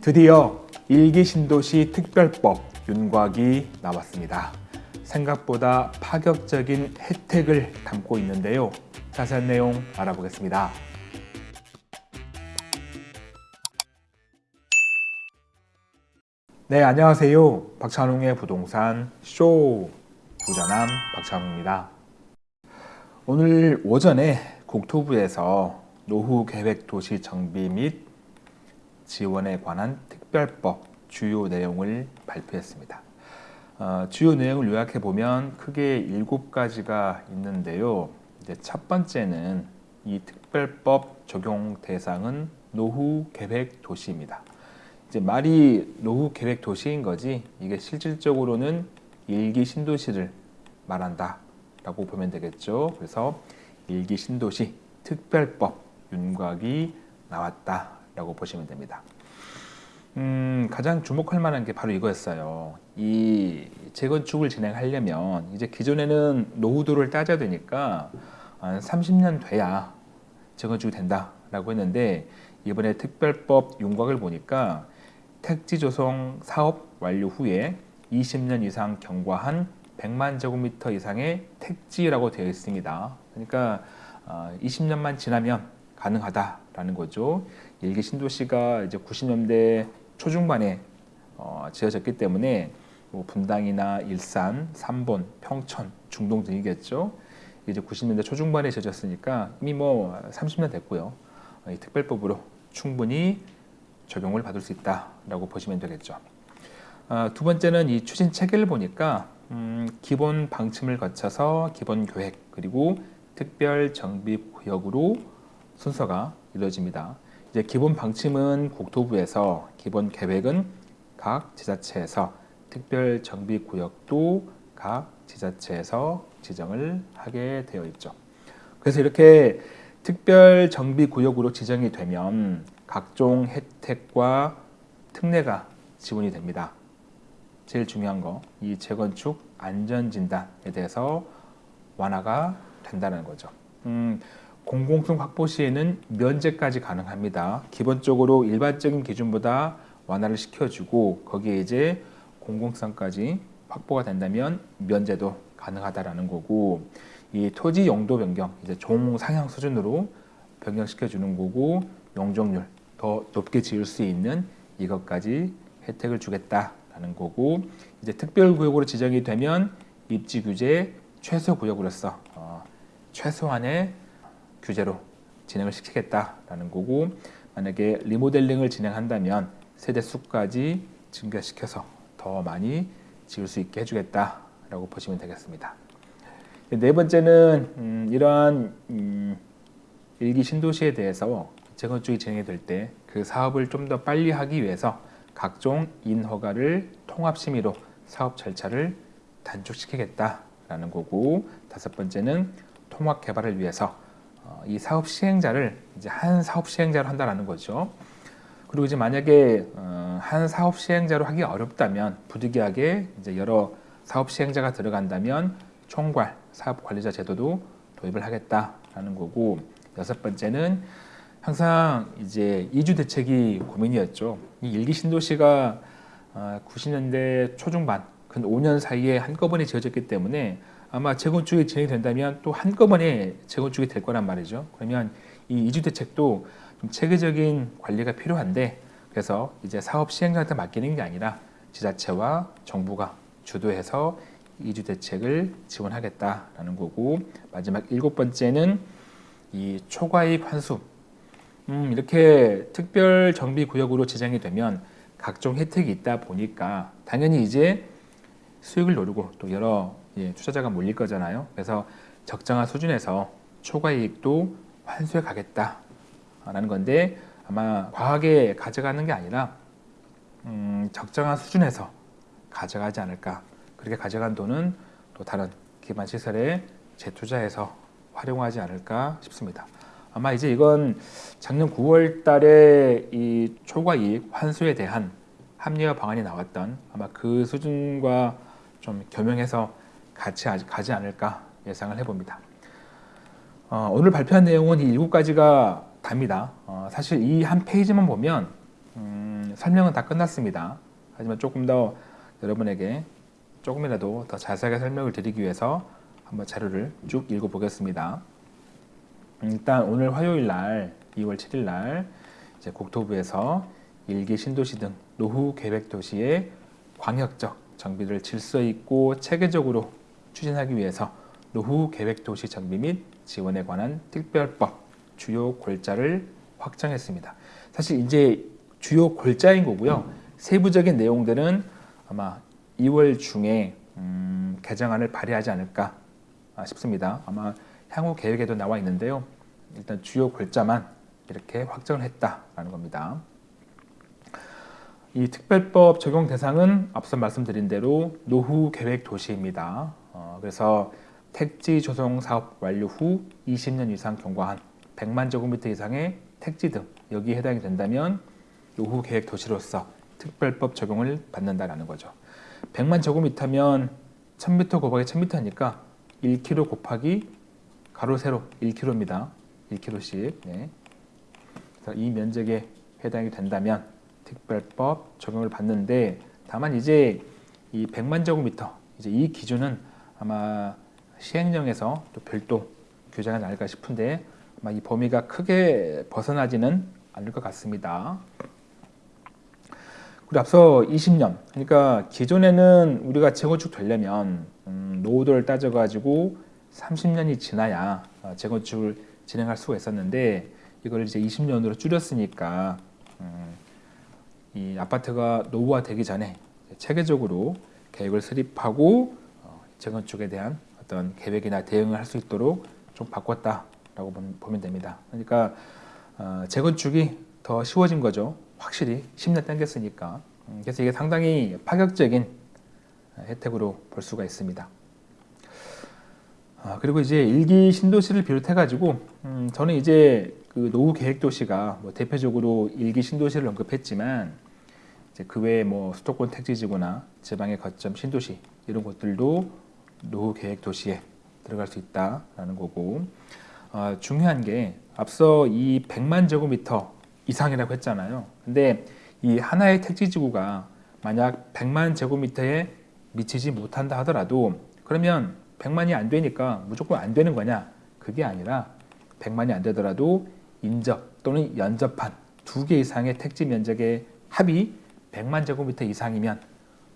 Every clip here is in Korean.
드디어 일기 신도시 특별법 윤곽이 나왔습니다. 생각보다 파격적인 혜택을 담고 있는데요. 자세한 내용 알아보겠습니다. 네, 안녕하세요. 박찬웅의 부동산 쇼 부자남 박찬웅입니다. 오늘 오전에 국토부에서 노후 계획 도시 정비 및 지원에 관한 특별법 주요 내용을 발표했습니다. 어, 주요 내용을 요약해 보면 크게 일곱 가지가 있는데요. 이제 첫 번째는 이 특별법 적용 대상은 노후 계획 도시입니다. 이제 말이 노후 계획 도시인 거지 이게 실질적으로는 일기 신도시를 말한다 라고 보면 되겠죠. 그래서 일기 신도시 특별법 윤곽이 나왔다 라고 보시면 됩니다. 음, 가장 주목할 만한 게 바로 이거였어요. 이 재건축을 진행하려면 이제 기존에는 노후도를 따져야 되니까 한 30년 돼야 재건축이 된다 라고 했는데 이번에 특별법 윤곽을 보니까 택지 조성 사업 완료 후에 20년 이상 경과한 100만 제곱미터 이상의 택지라고 되어 있습니다. 그러니까 20년만 어, 지나면 가능하다라는 거죠. 일기 신도시가 이제 90년대 초중반에 어, 지어졌기 때문에 뭐 분당이나 일산, 삼본, 평천, 중동 등이겠죠. 이제 90년대 초중반에 지어졌으니까 이미 뭐 30년 됐고요. 이 특별법으로 충분히 적용을 받을 수 있다라고 보시면 되겠죠. 아, 두 번째는 이 추진 체계를 보니까 음, 기본 방침을 거쳐서 기본 계획 그리고 특별 정비 구역으로 순서가 이루어집니다. 이제 기본 방침은 국토부에서 기본 계획은 각 지자체에서 특별 정비 구역도 각 지자체에서 지정을 하게 되어 있죠. 그래서 이렇게 특별 정비 구역으로 지정이 되면 각종 혜택과 특례가 지원이 됩니다. 제일 중요한 거, 이 재건축 안전진단에 대해서 완화가 된다는 거죠. 음, 공공성 확보 시에는 면제까지 가능합니다. 기본적으로 일반적인 기준보다 완화를 시켜주고 거기에 이제 공공성까지 확보가 된다면 면제도 가능하다라는 거고 이 토지 용도 변경 이제 종 상향 수준으로 변경시켜 주는 거고 용적률 더 높게 지을 수 있는 이것까지 혜택을 주겠다라는 거고 이제 특별구역으로 지정이 되면 입지 규제 최소 구역으로서 어, 최소한의 규제로 진행을 시키겠다라는 거고 만약에 리모델링을 진행한다면 세대 수까지 증가시켜서 더 많이 지을 수 있게 해주겠다라고 보시면 되겠습니다. 네 번째는 음, 이러한 음, 일기 신도시에 대해서 재건축이 진행이 될 때 그 사업을 좀 더 빨리 하기 위해서 각종 인허가를 통합심의로 사업 절차를 단축시키겠다라는 거고 다섯 번째는 통합 개발을 위해서 어, 이 사업 시행자를 이제 한 사업 시행자로 한다라는 거죠. 그리고 이제 만약에 어, 한 사업 시행자로 하기 어렵다면 부득이하게 이제 여러 사업 시행자가 들어간다면 총괄 사업 관리자 제도도 도입을 하겠다라는 거고 여섯 번째는 항상 이제 이주 대책이 고민이었죠. 이 일기 신도시가 90년대 어, 초중반 근 5년 사이에 한꺼번에 지어졌기 때문에 아마 재건축이 진행된다면 또 한꺼번에 재건축이 될 거란 말이죠. 그러면 이 이주 대책도 좀 체계적인 관리가 필요한데 그래서 이제 사업 시행자한테 맡기는 게 아니라 지자체와 정부가 주도해서 이주 대책을 지원하겠다라는 거고 마지막 일곱 번째는 이 초과이익 환수 음, 이렇게 특별 정비 구역으로 지정이 되면 각종 혜택이 있다 보니까 당연히 이제 수익을 노리고 또 여러 예, 투자자가 몰릴 거잖아요. 그래서 적정한 수준에서 초과이익도 환수해 가겠다라는 건데 아마 과하게 가져가는 게 아니라 음, 적정한 수준에서 가져가지 않을까. 그렇게 가져간 돈은 또 다른 기반 시설에 재투자해서 활용하지 않을까 싶습니다. 아마 이제 이건 작년 9월 달에 이 초과이익 환수에 대한 합리화 방안이 나왔던 아마 그 수준과 좀 겸용해서 같이 가지 않을까 예상을 해봅니다. 어, 오늘 발표한 내용은 이 7가지가 답니다. 어, 사실 이 한 페이지만 보면 음, 설명은 다 끝났습니다. 하지만 조금 더 여러분에게 조금이라도 더 자세하게 설명을 드리기 위해서 한번 자료를 쭉 읽어보겠습니다. 음, 일단 오늘 화요일 날 2월 7일 날 이제 국토부에서 일기 신도시 등 노후 계획 도시의 광역적 정비를 질서 있고 체계적으로 추진하기 위해서 노후 계획 도시 정비 및 지원에 관한 특별법 주요 골자를 확정했습니다. 사실 이제 주요 골자인 거고요. 세부적인 내용들은 아마 2월 중에 음, 개정안을 발의하지 않을까 싶습니다. 아마 향후 계획에도 나와 있는데요. 일단 주요 골자만 이렇게 확정을 했다라는 겁니다. 이 특별법 적용 대상은 앞서 말씀드린 대로 노후 계획 도시입니다. 어, 그래서 택지 조성 사업 완료 후 20년 이상 경과한 100만 제곱미터 이상의 택지 등 여기에 해당이 된다면 노후 계획 도시로서 특별법 적용을 받는다라는 거죠. 100만 제곱미터면 1000m 곱하기 1000m니까 1km 곱하기 가로 세로 1km입니다. 1km씩. 네. 그래서 이 면적에 해당이 된다면 특별법 적용을 받는데 다만 이제 이 100만 제곱미터 이제 이 기준은 아마 시행령에서 또 별도 규정이 나을까 싶은데 아마 이 범위가 크게 벗어나지는 않을 것 같습니다. 그리고 앞서 20년 그러니까 기존에는 우리가 재건축 되려면 음, 노후도를 따져가지고 30년이 지나야 어, 재건축을 진행할 수가 있었는데 이걸 이제 20년으로 줄였으니까 음, 이 아파트가 노후화되기 전에 체계적으로 계획을 수립하고 어, 재건축에 대한 어떤 계획이나 대응을 할 수 있도록 좀 바꿨다라고 보면 됩니다. 그러니까 어, 재건축이 더 쉬워진 거죠. 확실히 10년 땡겼으니까 음, 그래서 이게 상당히 파격적인 혜택으로 볼 수가 있습니다. 아, 그리고 이제 일기 신도시를 비롯해 가지고 음, 저는 이제 그 노후 계획 도시가 뭐 대표적으로 일기 신도시를 언급했지만 그 외에 뭐 수도권 택지지구나 지방의 거점 신도시 이런 곳들도 노후 계획 도시에 들어갈 수 있다라는 거고 어, 중요한 게 앞서 이 100만 제곱미터 이상이라고 했잖아요. 근데 이 하나의 택지지구가 만약 100만 제곱미터에 미치지 못한다 하더라도 그러면 100만이 안 되니까 무조건 안 되는 거냐? 그게 아니라 100만이 안 되더라도 인접 또는 연접한 두 개 이상의 택지 면적의 합이 100만 제곱미터 이상이면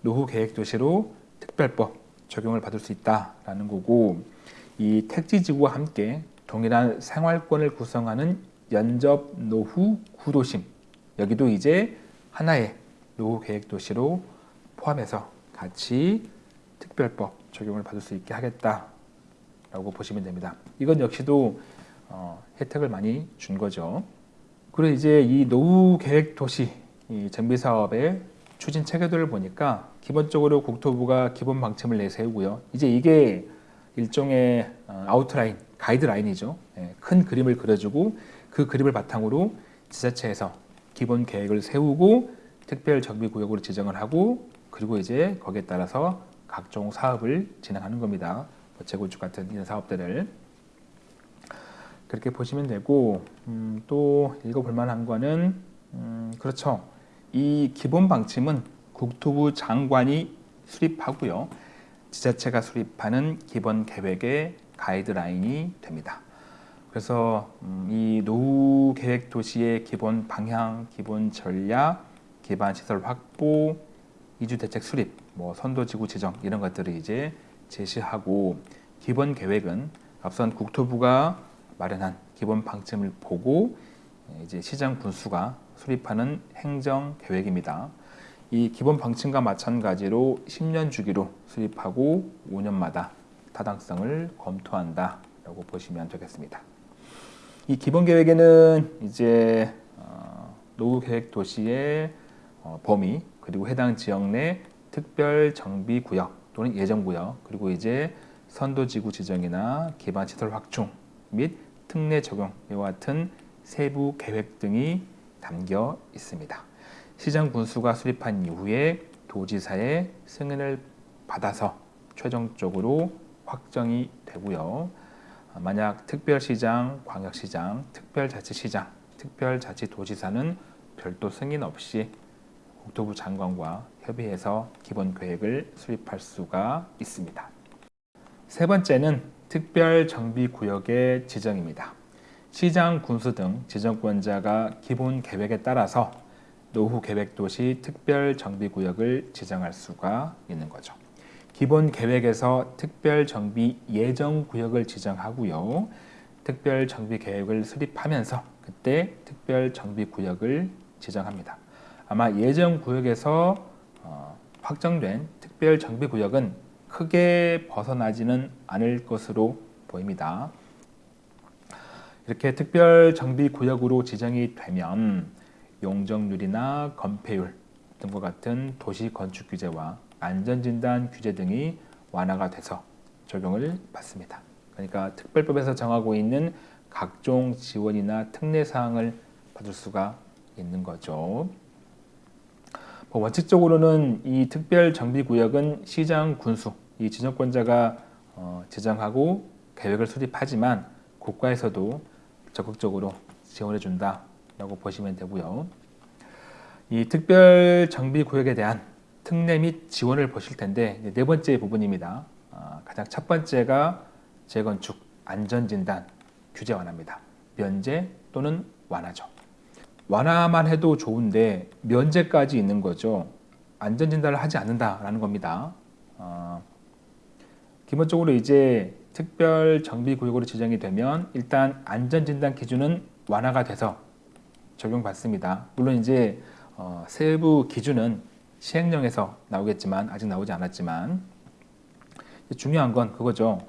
노후 계획 도시로 특별법 적용을 받을 수 있다라는 거고 이 택지지구와 함께 동일한 생활권을 구성하는 연접 노후 구도심 여기도 이제 하나의 노후 계획 도시로 포함해서 같이 특별법 적용을 받을 수 있게 하겠다라고 보시면 됩니다. 이건 역시도 어, 혜택을 많이 준 거죠. 그리고 이제 이 노후 계획 도시 정비 사업의 추진 체계도를 보니까 기본적으로 국토부가 기본 방침을 내세우고요. 이제 이게 일종의 어, 아웃라인, 가이드라인이죠. 예, 큰 그림을 그려주고 그 그림을 바탕으로 지자체에서 기본 계획을 세우고 특별 정비 구역으로 지정을 하고 그리고 이제 거기에 따라서 각종 사업을 진행하는 겁니다. 뭐 재건축 같은 이런 사업들을 그렇게 보시면 되고 음, 또 읽어볼 만한 거는 음, 그렇죠. 이 기본 방침은 국토부 장관이 수립하고요. 지자체가 수립하는 기본 계획의 가이드라인이 됩니다. 그래서 음, 이 노후 계획 도시의 기본 방향, 기본 전략, 기반 시설 확보, 이주 대책 수립, 뭐 선도 지구 지정 이런 것들을 이제 제시하고 기본 계획은 앞선 국토부가 마련한 기본 방침을 보고 이제 시장 군수가 수립하는 행정 계획입니다. 이 기본 방침과 마찬가지로 10년 주기로 수립하고 5년마다 타당성을 검토한다 라고 보시면 되겠습니다. 이 기본 계획에는 이제 어, 노후 계획 도시의 어, 범위 그리고 해당 지역 내 특별 정비 구역 또는 예정 구역 그리고 이제 선도 지구 지정이나 기반 시설 확충 및 특례 적용 이와 같은 세부 계획 등이 담겨 있습니다. 시장 군수가 수립한 이후에 도지사의 승인을 받아서 최종적으로 확정이 되고요. 만약 특별시장, 광역시장, 특별자치시장, 특별자치도지사는 별도 승인 없이 국토부 장관과 협의해서 기본 계획을 수립할 수가 있습니다. 세 번째는 특별 정비 구역의 지정입니다. 시장, 군수 등 지정권자가 기본 계획에 따라서 노후 계획 도시 특별 정비 구역을 지정할 수가 있는 거죠. 기본 계획에서 특별 정비 예정 구역을 지정하고요. 특별 정비 계획을 수립하면서 그때 특별 정비 구역을 지정합니다. 아마 예정 구역에서 어, 확정된 특별 정비 구역은 크게 벗어나지는 않을 것으로 보입니다. 이렇게 특별 정비 구역으로 지정이 되면 용적률이나 건폐율 등과 같은 도시 건축 규제와 안전진단 규제 등이 완화가 돼서 적용을 받습니다. 그러니까 특별법에서 정하고 있는 각종 지원이나 특례 사항을 받을 수가 있는 거죠. 뭐 원칙적으로는 이 특별 정비 구역은 시장 군수 이 지정권자가 어, 지정하고 계획을 수립하지만 국가에서도 적극적으로 지원해 준다 라고 보시면 되고요. 이 특별 정비 구역에 대한 특례 및 지원을 보실 텐데 네 번째 부분입니다. 아, 가장 첫 번째가 재건축 안전진단 규제 완화입니다. 면제 또는 완화죠. 완화만 해도 좋은데 면제까지 있는 거죠. 안전진단을 하지 않는다라는 겁니다. 어, 기본적으로 이제 특별 정비 구역으로 지정이 되면 일단 안전진단 기준은 완화가 돼서 적용받습니다. 물론 이제 어, 세부 기준은 시행령에서 나오겠지만 아직 나오지 않았지만 중요한 건 그거죠.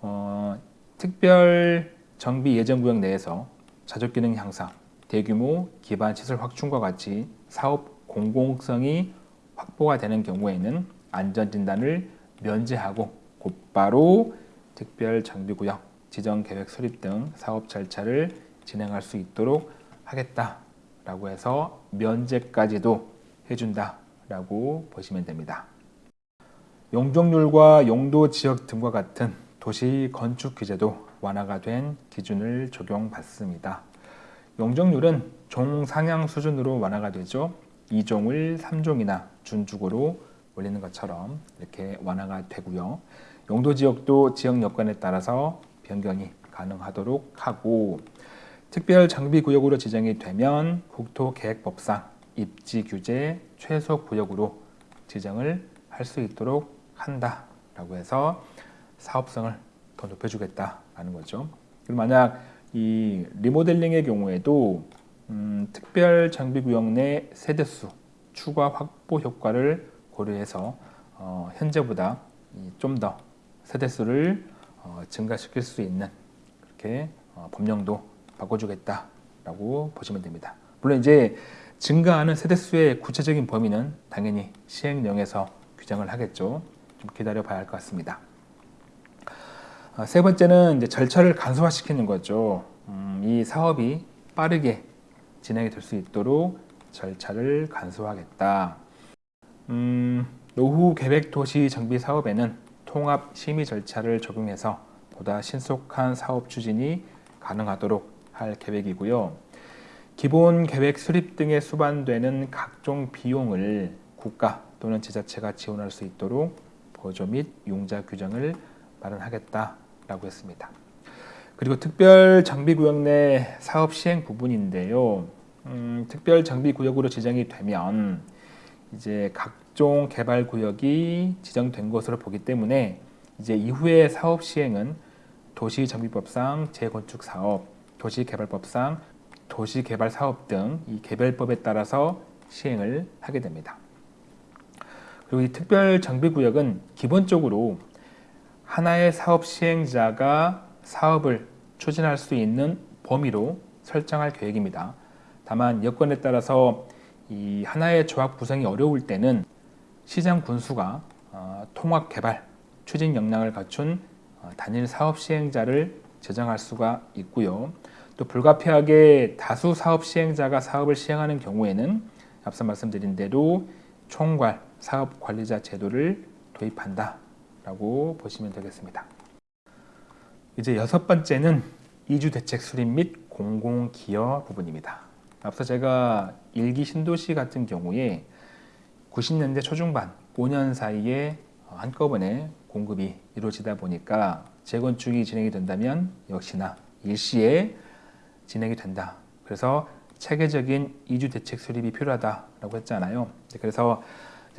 어, 특별 정비 예정 구역 내에서 자족 기능 향상, 대규모 기반 시설 확충과 같이 사업 공공성이 확보가 되는 경우에는 안전 진단을 면제하고 곧바로 특별 정비구역 지정 계획 수립 등 사업 절차를 진행할 수 있도록 하겠다라고 해서 면제까지도 해준다라고 보시면 됩니다. 용적률과 용도 지역 등과 같은 도시 건축 규제도 완화가 된 기준을 적용받습니다. 용적률은 종 상향 수준으로 완화가 되죠. 2종을 3종이나 준축으로 올리는 것처럼 이렇게 완화가 되고요. 용도 지역도 지역 여건에 따라서 변경이 가능하도록 하고 특별 장비 구역으로 지정이 되면 국토계획법상 입지 규제 최소 구역으로 지정을 할 수 있도록 한다라고 해서 사업성을 더 높여주겠다라는 거죠. 그리고 만약 이 리모델링의 경우에도 음, 특별 장비 구역 내 세대수 추가 확보 효과를 고려해서 어, 현재보다 좀 더 세대수를 어, 증가시킬 수 있는 그렇게 어, 법령도 바꿔주겠다라고 보시면 됩니다. 물론 이제 증가하는 세대수의 구체적인 범위는 당연히 시행령에서 규정을 하겠죠. 좀 기다려 봐야 할 것 같습니다. 아, 세 번째는 이제 절차를 간소화시키는 거죠. 음, 이 사업이 빠르게 진행이 될 수 있도록 절차를 간소화하겠다. 음, 노후 계획 도시 정비 사업에는 통합 심의 절차를 적용해서 보다 신속한 사업 추진이 가능하도록 할 계획이고요. 기본 계획 수립 등에 수반되는 각종 비용을 국가 또는 지자체가 지원할 수 있도록 보조 및 융자 규정을 마련하겠다라고 했습니다. 그리고 특별 장비 구역 내 사업 시행 부분인데요. 음, 특별 장비 구역으로 지정이 되면 이제 각종 개발 구역이 지정된 것으로 보기 때문에 이제 이후의 사업 시행은 도시정비법상 재건축 사업, 도시개발법상 도시개발 사업 등 이 개별법에 따라서 시행을 하게 됩니다. 그리고 이 특별 정비구역은 기본적으로 하나의 사업 시행자가 사업을 추진할 수 있는 범위로 설정할 계획입니다. 다만 여건에 따라서 이 하나의 조합 구성이 어려울 때는 시장 군수가 어, 통합 개발 추진 역량을 갖춘 어, 단일 사업 시행자를 제정할 수가 있고요. 또 불가피하게 다수 사업 시행자가 사업을 시행하는 경우에는 앞서 말씀드린 대로 총괄 사업 관리자 제도를 도입한다 라고 보시면 되겠습니다. 이제 여섯 번째는 이주 대책 수립 및 공공기여 부분입니다. 앞서 제가 일기 신도시 같은 경우에 90년대 초중반 5년 사이에 한꺼번에 공급이 이루어지다 보니까 재건축이 진행이 된다면 역시나 일시에 진행이 된다. 그래서 체계적인 이주 대책 수립이 필요하다라고 했잖아요. 그래서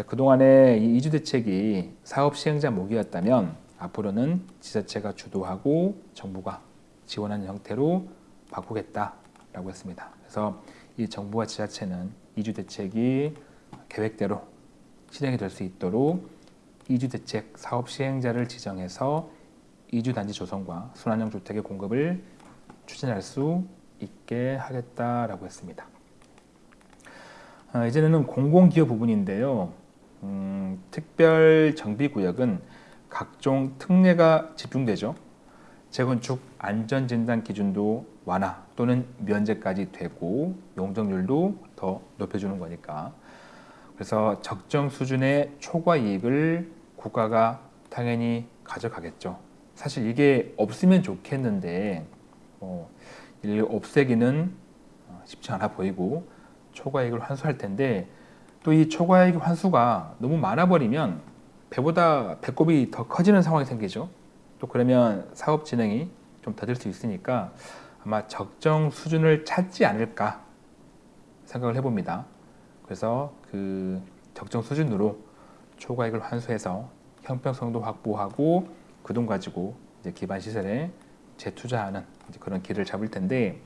그동안에 이 이주 대책이 사업 시행자 목이었다면 앞으로는 지자체가 주도하고 정부가 지원하는 형태로 바꾸겠다라고 했습니다. 그래서 이 정부와 지자체는 이주 대책이 계획대로 실행이 될 수 있도록 이주 대책 사업 시행자를 지정해서 이주 단지 조성과 순환형 주택의 공급을 추진할 수 있게 하겠다라고 했습니다. 아, 이제는 공공기업 부분인데요. 음, 특별 정비구역은 각종 특례가 집중되죠. 재건축 안전진단 기준도 완화 또는 면제까지 되고 용적률도 더 높여주는 거니까 그래서 적정 수준의 초과 이익을 국가가 당연히 가져가겠죠. 사실 이게 없으면 좋겠는데 어, 이 없애기는 어, 쉽지 않아 보이고 초과이익을 환수할 텐데 또 이 초과이익 환수가 너무 많아 버리면 배보다 배꼽이 더 커지는 상황이 생기죠. 또 그러면 사업 진행이 좀 더딜 수 있으니까 아마 적정 수준을 찾지 않을까 생각을 해봅니다. 그래서 그 적정 수준으로 초과이익을 환수해서 형평성도 확보하고 그 돈 가지고 이제 기반 시설에 재투자하는 그런 길을 잡을 텐데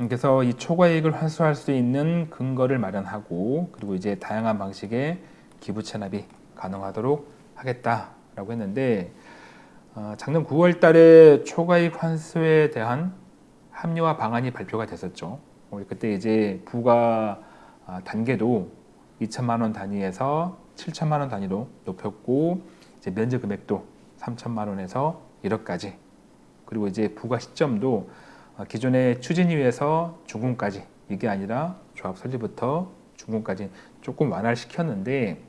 음, 그래서 이 초과이익을 환수할 수 있는 근거를 마련하고 그리고 이제 다양한 방식의 기부 체납이 가능하도록 하겠다라고 했는데 어, 작년 9월 달에 초과이익 환수에 대한 합리화 방안이 발표가 됐었죠. 우리 그때 이제 부가 아, 단계도 2천만 원 단위에서 7천만 원 단위로 높였고 이제 면제 금액도 3천만 원에서 1억까지 그리고 이제 부과 시점도 아, 기존의 추진위에서 중공까지 이게 아니라 조합 설립부터 중공까지 조금 완화를 시켰는데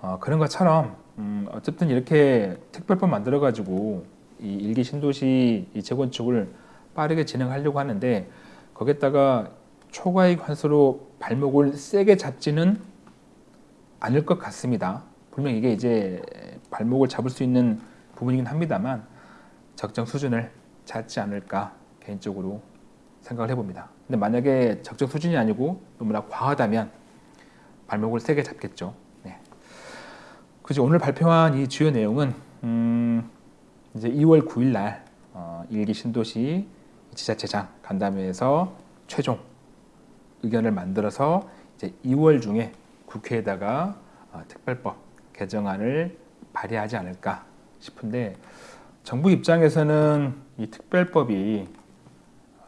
어, 그런 것처럼 음, 어쨌든 이렇게 특별법 만들어 가지고 이 일기 신도시 이 재건축을 빠르게 진행하려고 하는데 거기에다가 초과이익 환수로 발목을 세게 잡지는 않을 것 같습니다. 분명 이게 이제 발목을 잡을 수 있는 부분이긴 합니다만 적정 수준을 찾지 않을까 개인적으로 생각을 해봅니다. 근데 만약에 적정 수준이 아니고 너무나 과하다면 발목을 세게 잡겠죠. 네. 그죠 오늘 발표한 이 주요 내용은 음 이제 2월 9일 날 어, 일기 신도시 지자체장 간담회에서 최종 의견을 만들어서 이제 2월 중에 국회에다가 어, 특별법 개정안을 발의하지 않을까 싶은데 정부 입장에서는 이 특별법이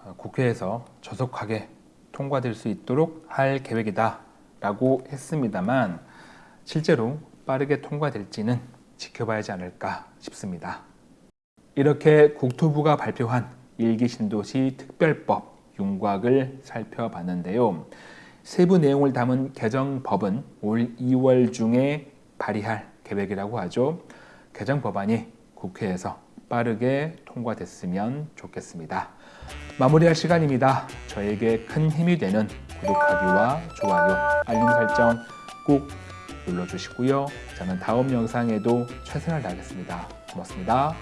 어, 국회에서 저속하게 통과될 수 있도록 할 계획이다 라고 했습니다만 실제로 빠르게 통과될지는 지켜봐야지 않을까 싶습니다. 이렇게 국토부가 발표한 일기 신도시 특별법 윤곽을 살펴봤는데요. 세부 내용을 담은 개정법은 올 2월 중에 발의할 계획이라고 하죠. 개정 법안이 국회에서 빠르게 통과됐으면 좋겠습니다. 마무리할 시간입니다. 저에게 큰 힘이 되는 구독하기와 좋아요, 알림 설정 꼭 눌러주시고요. 저는 다음 영상에도 최선을 다하겠습니다. 고맙습니다.